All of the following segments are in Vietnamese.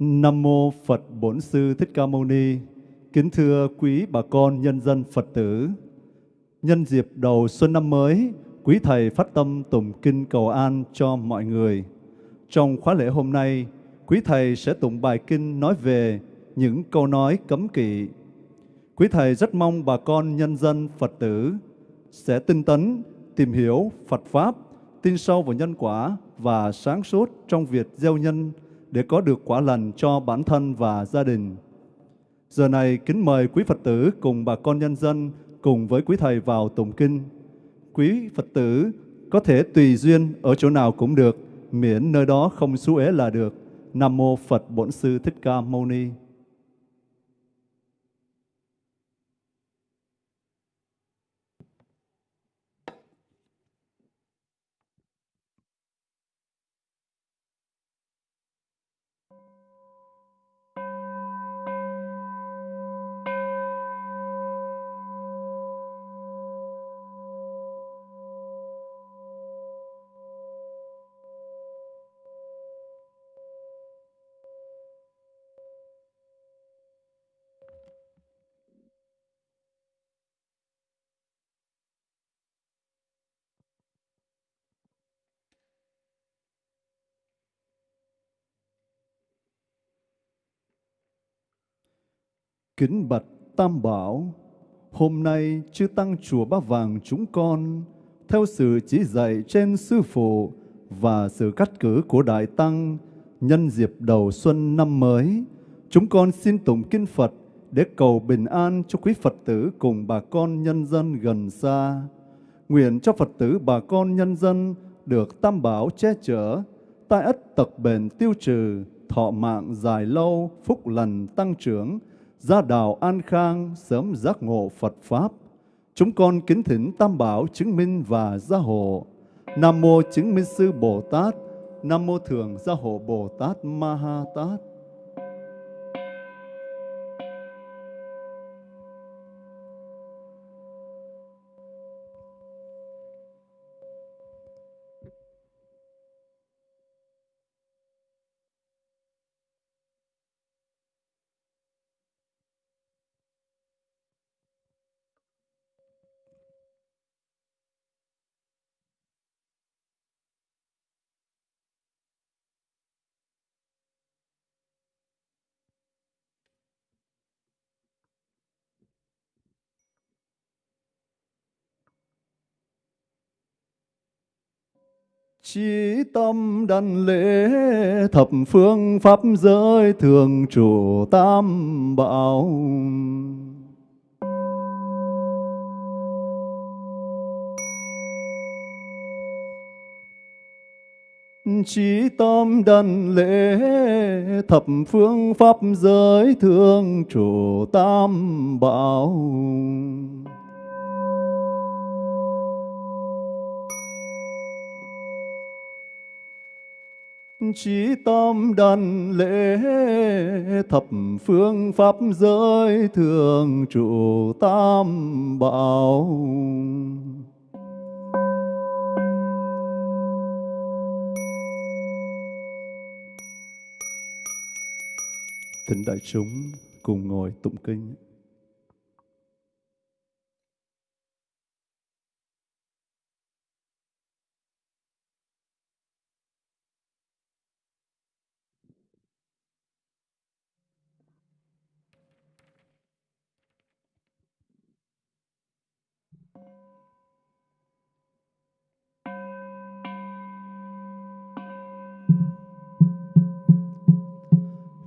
Nam mô Phật Bổn Sư Thích Ca Mâu Ni. Kính thưa quý bà con nhân dân Phật tử. Nhân dịp đầu xuân năm mới, quý thầy phát tâm tụng kinh cầu an cho mọi người. Trong khóa lễ hôm nay, quý thầy sẽ tụng bài kinh nói về những câu nói cấm kỵ. Quý thầy rất mong bà con nhân dân Phật tử sẽ tinh tấn, tìm hiểu Phật Pháp, tin sâu vào nhân quả và sáng suốt trong việc gieo nhân để có được quả lành cho bản thân và gia đình. Giờ này kính mời quý Phật tử cùng bà con nhân dân cùng với quý thầy vào tụng kinh. Quý Phật tử có thể tùy duyên ở chỗ nào cũng được, miễn nơi đó không xú ế là được. Nam mô Phật Bổn Sư Thích Ca Mâu Ni. Kính bạch Tam Bảo, hôm nay chư Tăng Chùa Ba Vàng chúng con, theo sự chỉ dạy trên Sư Phụ và sự cắt cử của Đại Tăng, nhân dịp đầu xuân năm mới, chúng con xin tụng Kinh Phật để cầu bình an cho quý Phật tử cùng bà con nhân dân gần xa. Nguyện cho Phật tử bà con nhân dân được Tam Bảo che chở, tai ất tật bền tiêu trừ, thọ mạng dài lâu, phúc lành tăng trưởng, gia đạo an khang, sớm giác ngộ Phật Pháp. Chúng con kính thỉnh Tam Bảo chứng minh và gia hộ. Nam Mô Chứng Minh Sư Bồ Tát, Nam Mô Thường Gia Hộ Bồ Tát Ma Ha Tát. Chí tâm đảnh lễ thập phương pháp giới thường chủ tam bảo. Chí tâm đảnh lễ thập phương pháp giới thường chủ tam bảo. Chí tâm đàn lễ thập phương pháp giới thường trụ tam bảo. thính đại chúng cùng ngồi tụng kinh.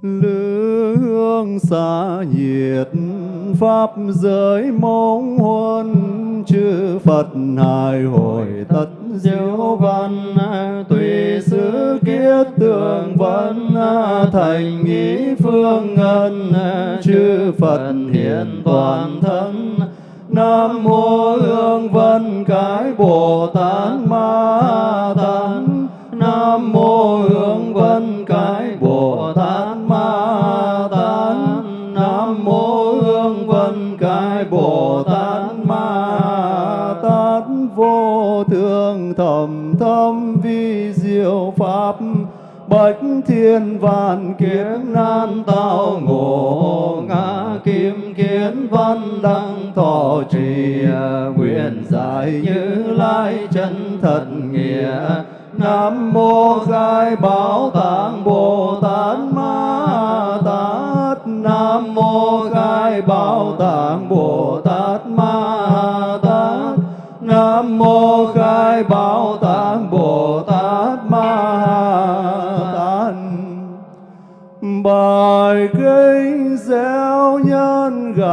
Lương xa nhiệt pháp giới mong huân chư phật hài hồi tất diệu văn tùy xứ kiết tường văn thành nghĩ phương ngân chư phật hiện toàn thân nam mô hương vân cái bồ tát ma tát nam mô hương vô thầm thâm vi diệu pháp. Bách thiên vạn kiếp nan tao ngộ, ngã kim kiến văn đăng thọ trì. Nguyện giải như lai chân thật nghĩa. Nam mô Khai Bảo Tạng Bồ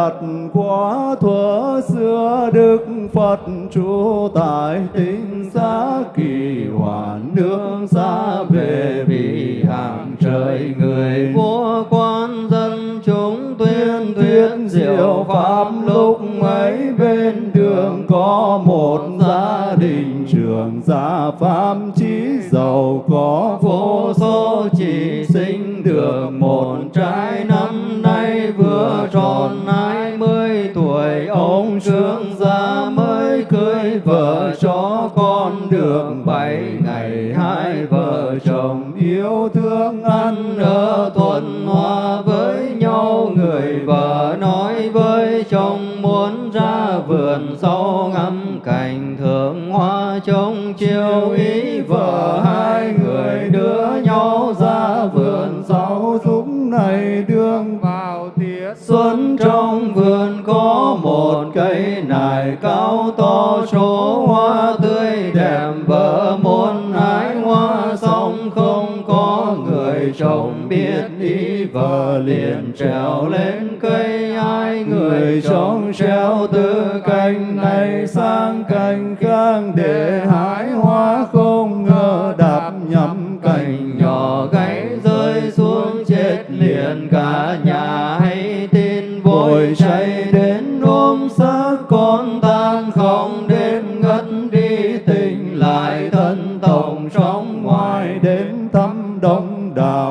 gặt quả thuở xưa Đức Phật trú tại tinh xá kỳ hoàn nương xa về vì hàng trời người. Vua quan dân chúng tuyên tuyên diệu pháp lúc ấy bên đường có một gia đình trường gia pháp chí giàu có được bảy ngày, hai vợ chồng yêu thương ăn ở thuận hòa với nhau. Người vợ nói với chồng muốn ra vườn sau ngắm cảnh thượng hoa trông chiều. Ý vợ hai người đưa nhau ra vườn sau lúc này đương vào tiết xuân. Trong vườn có một cây nải cao to, số hoa tươi vợ muốn hái hoa xong không có người chồng biết ý vợ liền trèo lên cây, ai người chồng treo từ cành này sang cây. Sống trong ngoài đến thăm đông đảo.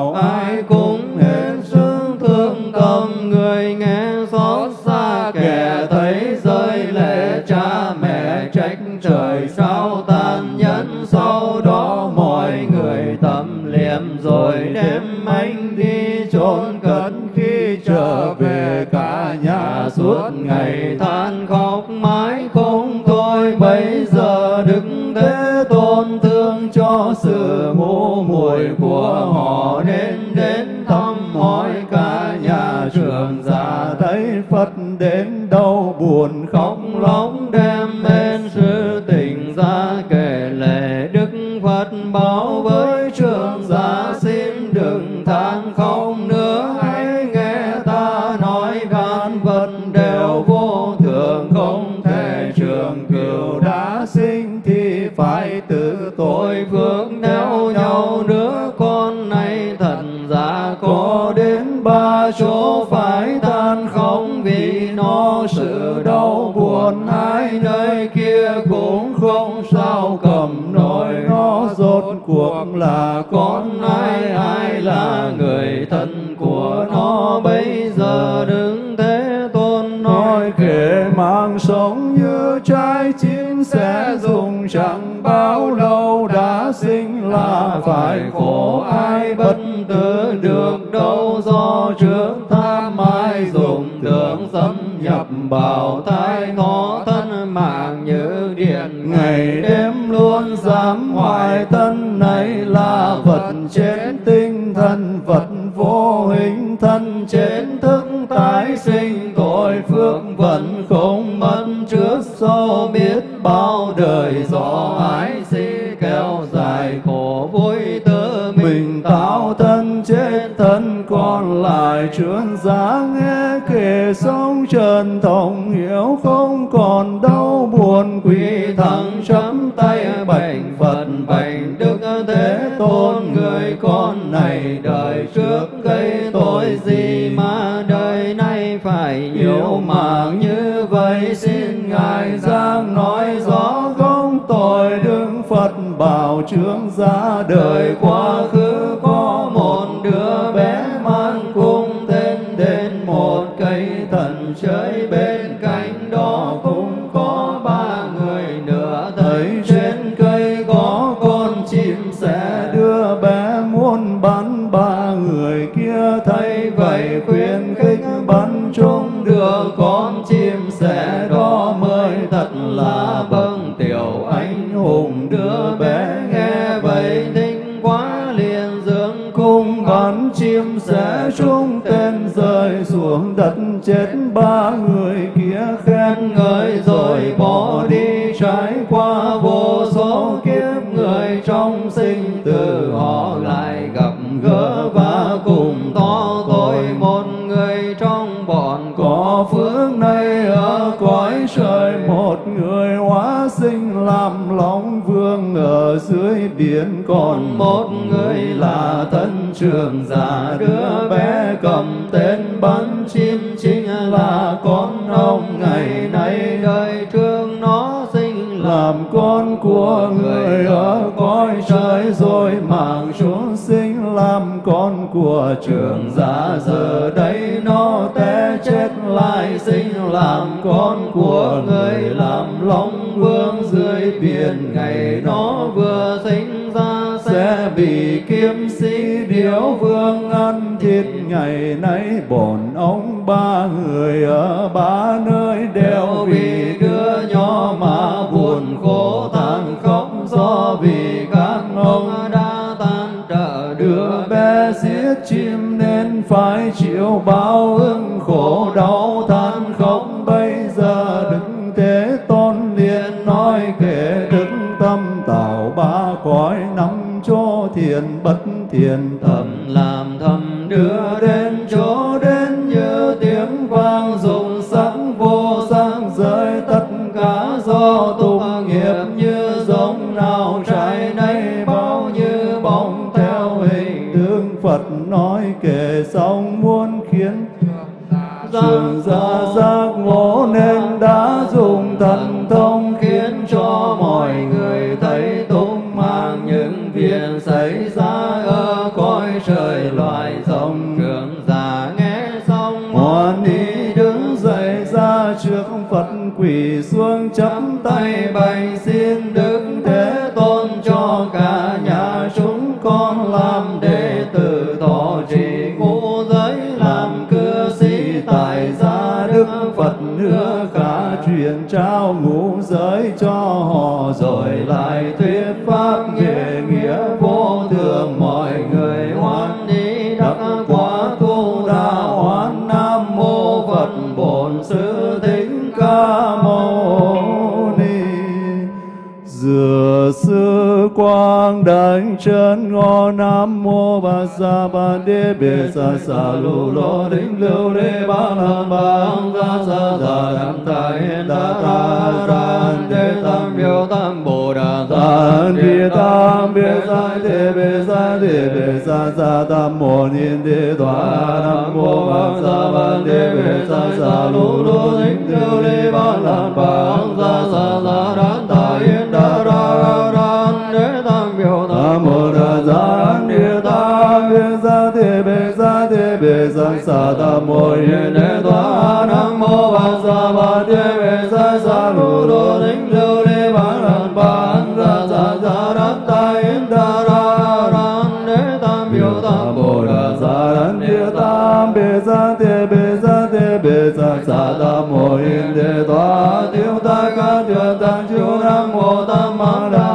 Kể mang sống như trái chín sẽ dùng chẳng bao lâu đã sinh là phải khổ ai bất tử được đâu do trước tham ai dùng tưởng xâm nhập bảo thai nó thân mạng như điện ngày đêm luôn dám hoài thân này là vật chết tinh thần vật vô hình thân chết thức tái sinh tội phước vẫn không mất, trước sau biết bao đời. Gió ái si kéo dài khổ vui tớ mình tạo thân chết, thân còn lại trướng giá nghe kể sống trần thông hiểu không còn đau buồn. Quỷ thẳng chấm tay bạch phật bạch đức thế tôn, người con này đời trước gây tội gì? nếu mà như vậy, xin ngài giang nói rõ không tội đức phật bảo trưởng ra đời. Quá khứ có một đứa bé mang cung tên đến một cây thần chơi bên cạnh đó cũng có ba người nữa thấy trên cây có con chim sẽ đưa bé muốn bắn ba người kia. Thấy vậy khuyên khích bắn chung đưa con chim sẻ đó mới thật là bậc tiểu anh hùng đưa bé nghe vậy thích quá liền dưỡng cung bắn chim sẻ trung tên rơi xuống đất chết ba ở dưới biển còn một người là thân trường già, đứa bé cầm tên bắn chim chính là con ông ngày nay đời thương làm con của người ở cõi trời rồi mạng xuống sinh làm con của trường giả. Giờ đây nó té chết lại sinh làm con của người, làm long vương dưới biển. Ngày nó vừa sinh ra sẽ bị kiếm sĩ điếu vương ăn thịt. Ngày nay bổn ông ba người ở ba nơi đều bị đưa nhỏ mà buồn khổ than khóc do vì các ông đã tan trợ đưa bé giết chim nên phải chịu bao ưng khổ đau than khóc. Bây giờ đứng thế tôn liền nói kể đức tâm tạo ba cõi năm cho thiền bất thiền thầm thần thông. Quang đảnh chân ngô nam mô ba sa ba đế bê sa sa lô lô đinh lưu đê ba la ba ca sa sa đam ta yên ta ta san đê tam biểu tam bồ đà san đi tam biệt sa thế bê sa thế bê sa sa tam mô ni đê đoà nam mô ba sa ba đế bê sa sa lô lô đinh lưu đê ba la ba ca sa sa đam bồ địa ta đi tam sa thế bề sa thế bề sa sa ta mô niên đế tòa nam mô ba sa ba thế bề sa sa lu lô đính lưu đế ba la ba ra sa sa ran ta yên ta ra ran đế tam biểu tam bồ đà sa ran địa tam biệt sa thế bề sa thế bề sa sa ta mô niên đế tòa tiêu ta ca tiêu tăng chiếu nam mô tam ma nam đà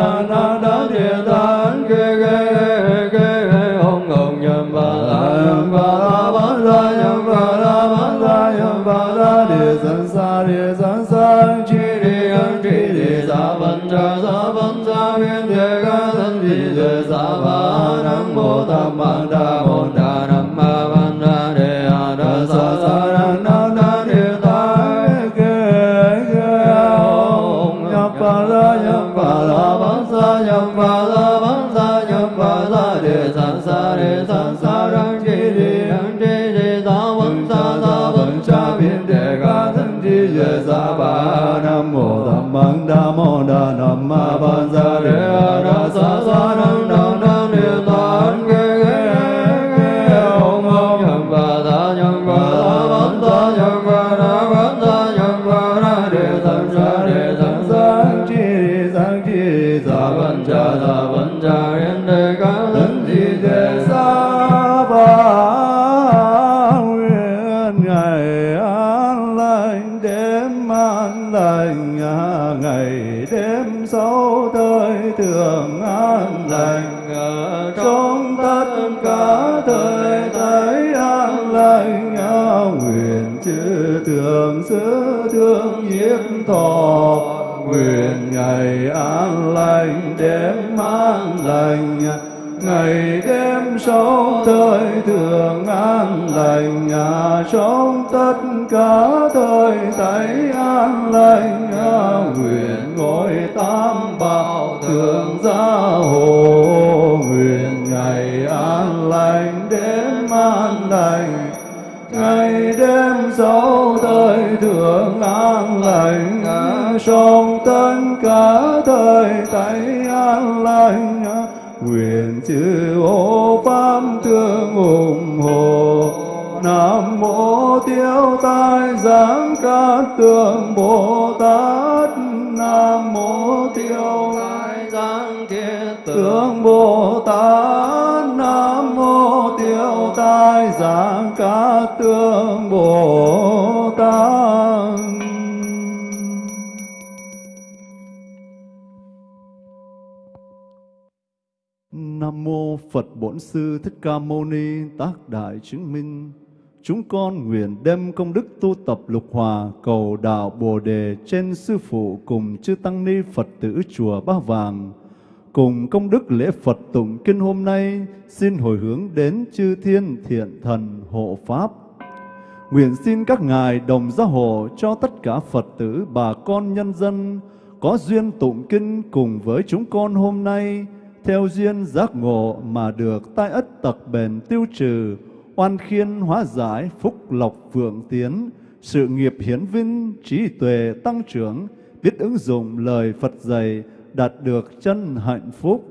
na na đa địa tán. Kê kê kê kê ông ông nhâm ba la nhâm ba la ban sa nhâm ba la ban sa nhâm ba la. Địa san sa địa san sa chi địa an chi địa sa văn cha sa văn sa viên địa ca thân di địa sa va nam mô tam ma sa địa san sa thọ, nguyện ngày an lành đêm an lành, ngày đêm sống thời thường an lành, nhà trong tất cả thời thấy an lành. Nguyện ngôi tam bảo thường gia hộ, nguyện ngày an lành đêm an lành ngày đêm sáu thời thường an lành trong tất cả thời thấy an lành. Nguyện chư hộ pháp thương ủng hộ nam mô tiêu tai giáng cát tường bồ tát. Nam mô tiêu tai giáng thiết tướng bồ tát ca tương bồ tát Nam mô Phật Bổn Sư Thích Ca Mâu Ni tác đại chứng minh. Chúng con nguyện đem công đức tu tập lục hòa cầu đạo Bồ đề trên sư phụ cùng chư tăng ni Phật tử chùa Ba Vàng. Cùng công đức lễ Phật tụng kinh hôm nay xin hồi hướng đến chư thiên thiện thần hộ pháp. Nguyện xin các ngài đồng gia hộ cho tất cả Phật tử bà con nhân dân có duyên tụng kinh cùng với chúng con hôm nay theo duyên giác ngộ mà được tai ất tật bền tiêu trừ, oan khiên hóa giải, phúc lộc vượng tiến, sự nghiệp hiển vinh, trí tuệ tăng trưởng, biết ứng dụng lời Phật dạy, đạt được chân hạnh phúc.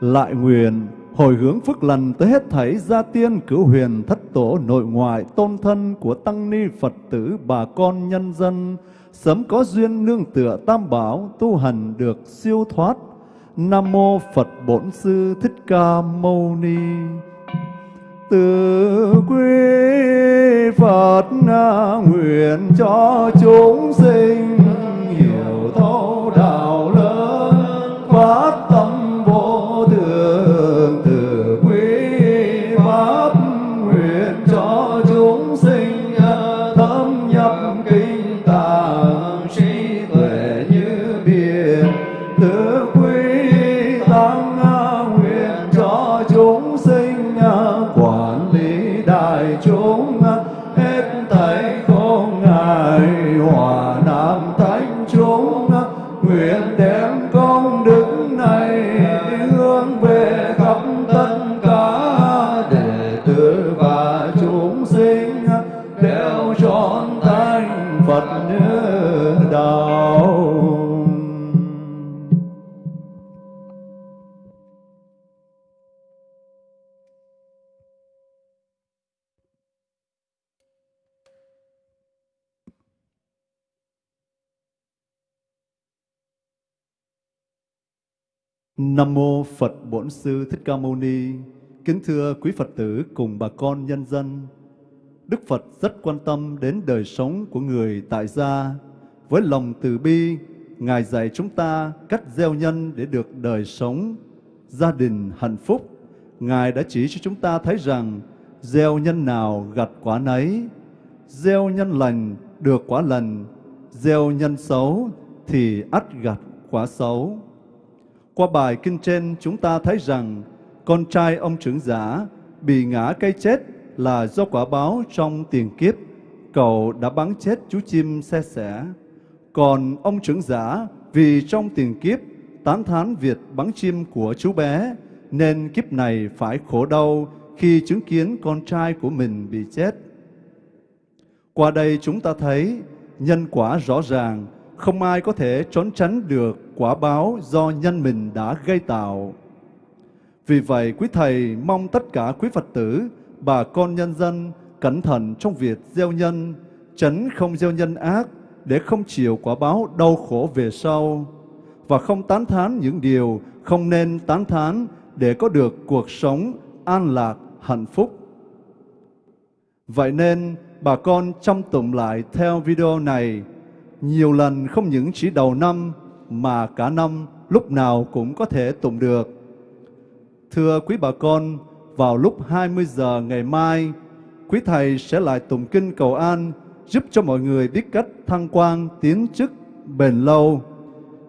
Lại nguyện, hồi hướng phước lành tới hết thảy gia tiên cửu huyền thất tổ nội ngoại tôn thân của tăng ni Phật tử bà con nhân dân, sớm có duyên nương tựa tam bảo tu hành được siêu thoát Nam mô Phật Bổn Sư Thích Ca Mâu Ni. Từ quý Phật nguyện cho chúng sinh hiểu thấu Nam mô Phật Bổn Sư Thích Ca Mâu Ni. Kính thưa quý Phật tử cùng bà con nhân dân. Đức Phật rất quan tâm đến đời sống của người tại gia. Với lòng từ bi, Ngài dạy chúng ta cách gieo nhân để được đời sống, gia đình hạnh phúc. Ngài đã chỉ cho chúng ta thấy rằng gieo nhân nào gặt quả nấy, gieo nhân lành được quả lành, gieo nhân xấu thì ắt gặt quả xấu. Qua bài kinh trên chúng ta thấy rằng con trai ông trưởng giả bị ngã cây chết là do quả báo trong tiền kiếp. Cậu đã bắn chết chú chim xe sẻ. Còn ông trưởng giả vì trong tiền kiếp tán thán việc bắn chim của chú bé nên kiếp này phải khổ đau khi chứng kiến con trai của mình bị chết. Qua đây chúng ta thấy nhân quả rõ ràng, không ai có thể trốn tránh được quả báo do nhân mình đã gây tạo. Vì vậy, quý Thầy mong tất cả quý Phật tử, bà con nhân dân cẩn thận trong việc gieo nhân, tránh không gieo nhân ác để không chịu quả báo đau khổ về sau và không tán thán những điều không nên tán thán để có được cuộc sống an lạc, hạnh phúc. Vậy nên, bà con chăm tụng lại theo video này, nhiều lần không những chỉ đầu năm mà cả năm lúc nào cũng có thể tụng được. Thưa quý bà con, vào lúc 20 giờ ngày mai, quý thầy sẽ lại tụng kinh cầu an giúp cho mọi người biết cách thăng quan tiến chức bền lâu.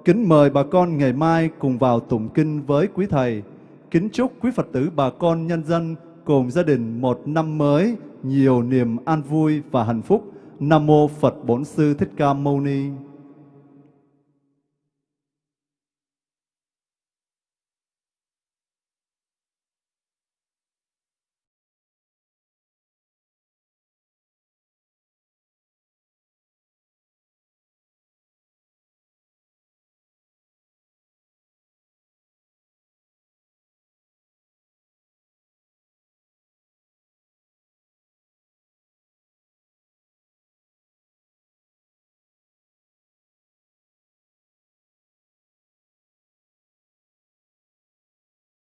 Kính mời bà con ngày mai cùng vào tụng kinh với quý thầy. Kính chúc quý Phật tử bà con nhân dân cùng gia đình một năm mới nhiều niềm an vui và hạnh phúc. Nam mô Phật Bổn Sư Thích Ca Mâu Ni.